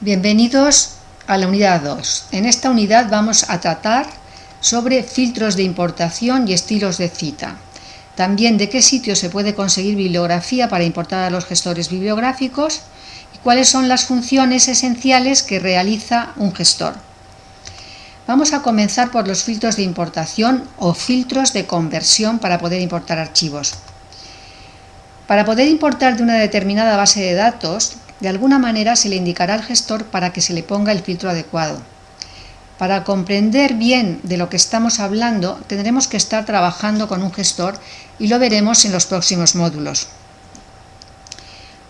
Bienvenidos a la unidad 2. En esta unidad vamos a tratar sobre filtros de importación y estilos de cita. También de qué sitio se puede conseguir bibliografía para importar a los gestores bibliográficos y cuáles son las funciones esenciales que realiza un gestor. Vamos a comenzar por los filtros de importación o filtros de conversión para poder importar archivos. Para poder importar de una determinada base de datos, de alguna manera se le indicará al gestor para que se le ponga el filtro adecuado. Para comprender bien de lo que estamos hablando, tendremos que estar trabajando con un gestor y lo veremos en los próximos módulos.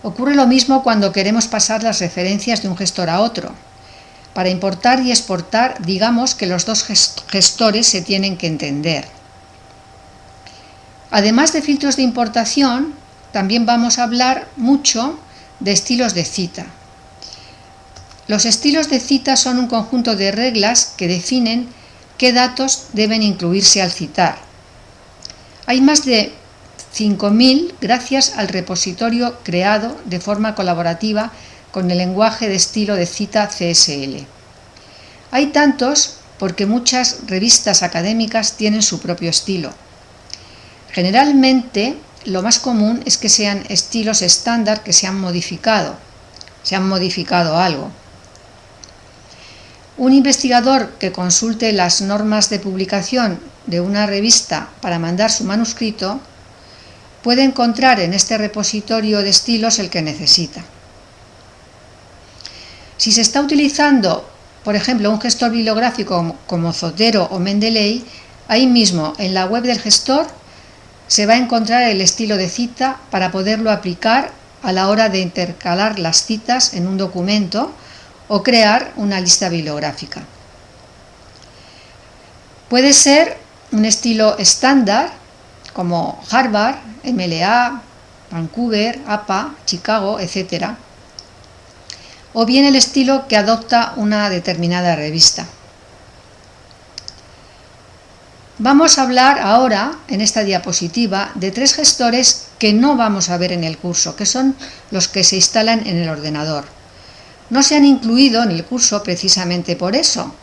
Ocurre lo mismo cuando queremos pasar las referencias de un gestor a otro. Para importar y exportar, digamos que los dos gestores se tienen que entender. Además de filtros de importación, también vamos a hablar mucho de estilos de cita. Los estilos de cita son un conjunto de reglas que definen qué datos deben incluirse al citar. Hay más de 5.000 gracias al repositorio creado de forma colaborativa con el lenguaje de estilo de cita CSL. Hay tantos porque muchas revistas académicas tienen su propio estilo. Generalmente lo más común es que sean estilos estándar que se han modificado, se han modificado algo. Un investigador que consulte las normas de publicación de una revista para mandar su manuscrito puede encontrar en este repositorio de estilos el que necesita. Si se está utilizando, por ejemplo, un gestor bibliográfico como Zotero o Mendeley, ahí mismo en la web del gestor se va a encontrar el estilo de cita para poderlo aplicar a la hora de intercalar las citas en un documento o crear una lista bibliográfica. Puede ser un estilo estándar como Harvard, MLA, Vancouver, APA, Chicago, etc. O bien el estilo que adopta una determinada revista. Vamos a hablar ahora, en esta diapositiva, de tres gestores que no vamos a ver en el curso, que son los que se instalan en el ordenador. No se han incluido en el curso precisamente por eso,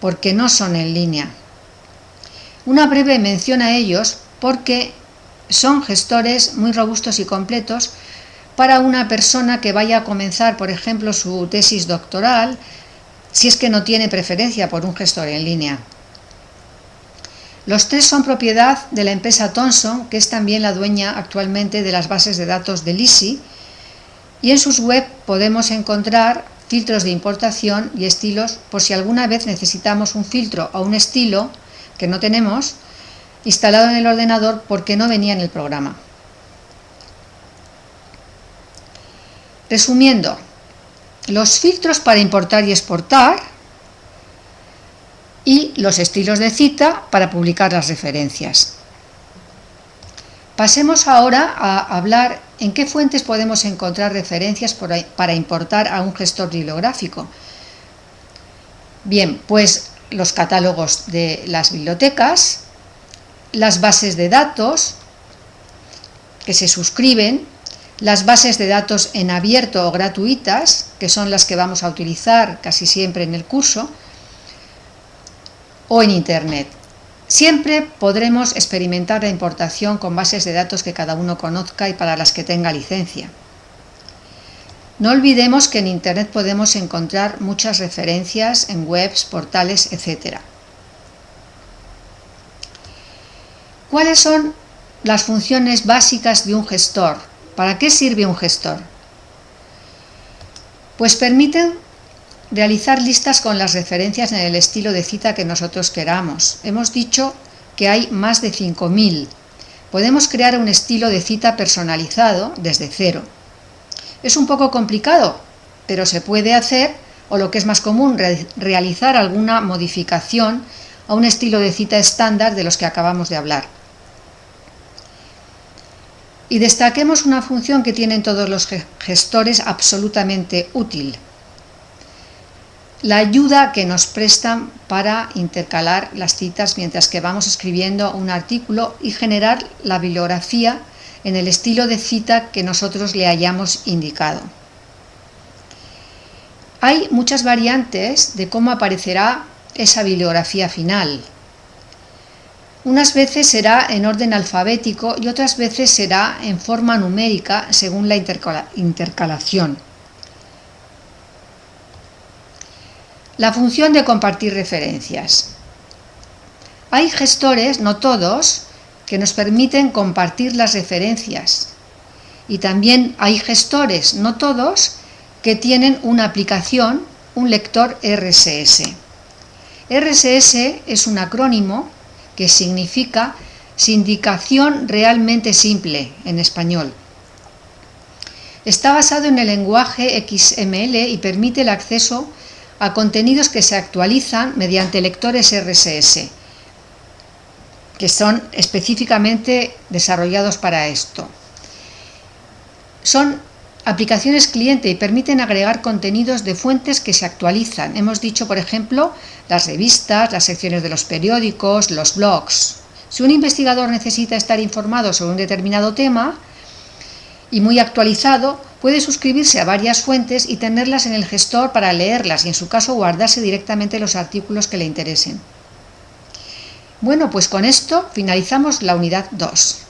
porque no son en línea. Una breve mención a ellos porque son gestores muy robustos y completos para una persona que vaya a comenzar, por ejemplo, su tesis doctoral, si es que no tiene preferencia por un gestor en línea. Los tres son propiedad de la empresa Thomson, que es también la dueña actualmente de las bases de datos de LISI, y en sus web podemos encontrar filtros de importación y estilos por si alguna vez necesitamos un filtro o un estilo que no tenemos instalado en el ordenador porque no venía en el programa. Resumiendo, los filtros para importar y exportar y los estilos de cita para publicar las referencias. Pasemos ahora a hablar en qué fuentes podemos encontrar referencias para importar a un gestor bibliográfico. Bien, pues los catálogos de las bibliotecas, las bases de datos que se suscriben, las bases de datos en abierto o gratuitas, que son las que vamos a utilizar casi siempre en el curso, o en Internet. Siempre podremos experimentar la importación con bases de datos que cada uno conozca y para las que tenga licencia. No olvidemos que en Internet podemos encontrar muchas referencias en webs, portales, etc. ¿Cuáles son las funciones básicas de un gestor? ¿Para qué sirve un gestor? Pues permiten Realizar listas con las referencias en el estilo de cita que nosotros queramos. Hemos dicho que hay más de 5.000. Podemos crear un estilo de cita personalizado desde cero. Es un poco complicado, pero se puede hacer, o lo que es más común, realizar alguna modificación a un estilo de cita estándar de los que acabamos de hablar. Y destaquemos una función que tienen todos los gestores absolutamente útil, la ayuda que nos prestan para intercalar las citas mientras que vamos escribiendo un artículo y generar la bibliografía en el estilo de cita que nosotros le hayamos indicado. Hay muchas variantes de cómo aparecerá esa bibliografía final. Unas veces será en orden alfabético y otras veces será en forma numérica según la intercalación. La función de compartir referencias. Hay gestores, no todos, que nos permiten compartir las referencias. Y también hay gestores, no todos, que tienen una aplicación, un lector RSS. RSS es un acrónimo que significa Sindicación Realmente Simple en español. Está basado en el lenguaje XML y permite el acceso a contenidos que se actualizan mediante lectores RSS, que son específicamente desarrollados para esto. Son aplicaciones cliente y permiten agregar contenidos de fuentes que se actualizan. Hemos dicho, por ejemplo, las revistas, las secciones de los periódicos, los blogs. Si un investigador necesita estar informado sobre un determinado tema y muy actualizado, puede suscribirse a varias fuentes y tenerlas en el gestor para leerlas y en su caso guardarse directamente los artículos que le interesen. Bueno, pues con esto finalizamos la unidad 2.